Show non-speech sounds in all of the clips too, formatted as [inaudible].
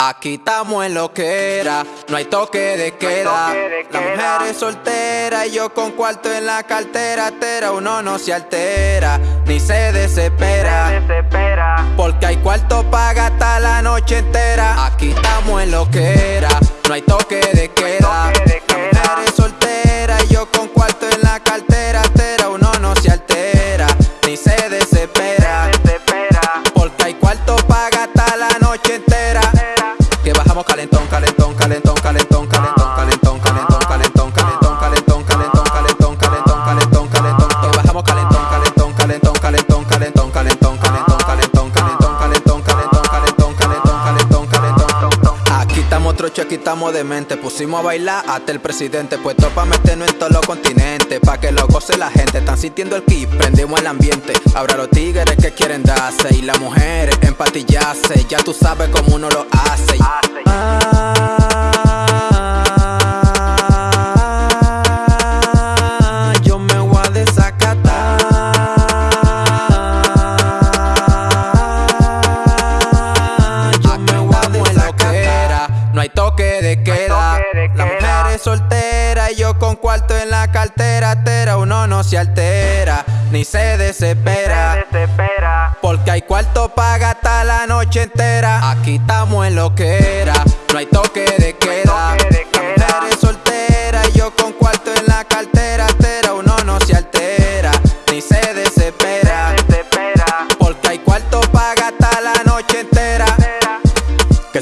Aquí estamos en lo que era, no hay toque de queda. La mujer es soltera y yo con cuarto en la cartera. Tera, uno no se altera, ni se desespera. Porque hay cuarto para gastar la noche entera. Aquí estamos en lo que era, no hay toque Estamos trocho, aquí estamos de mente. Pusimos a bailar hasta el presidente. Puesto pa' meternos en todos los continentes. Pa' que lo goce la gente. Están sintiendo el kick, prendimos el ambiente. Ahora los tigres que quieren darse. Y las mujeres empatillarse. Ya tú sabes cómo uno lo hace. Ah, en la cartera. Tera, uno no se altera ni se desespera. Porque hay cuarto para gastar la noche entera. Aquí estamos en lo que era, no hay toque de queda.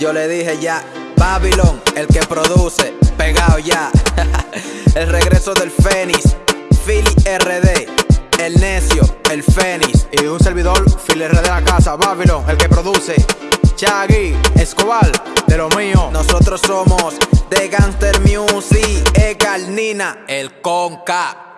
Yo le dije ya, Babylon, el que produce, pegado ya. [laughs] el regreso del Fénix, Philly RD, el necio, el Fénix. Y un servidor, Phil R de la casa Babylon, el que produce Chaggy, Escobar, de lo mío Nosotros somos de Gangster Music, Egal Nina, el Conca.